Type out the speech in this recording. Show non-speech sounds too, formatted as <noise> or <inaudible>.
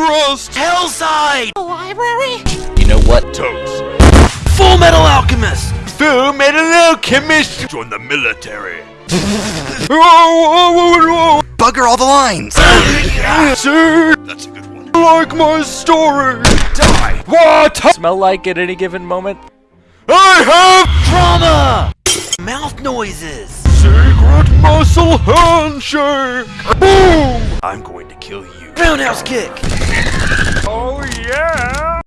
Rust! Hellside! Library? You know what? Toast! Full Metal Alchemist! Full Metal Alchemist! Join the military! <laughs> Bugger all the lines! Sir, That's a good one. like my story! Die! What? Smell like at any given moment? I have Drama! Mouth noises! secret muscle handshake! Boom! I'm going to kill you. Roundhouse kick! Oh <laughs> yeah!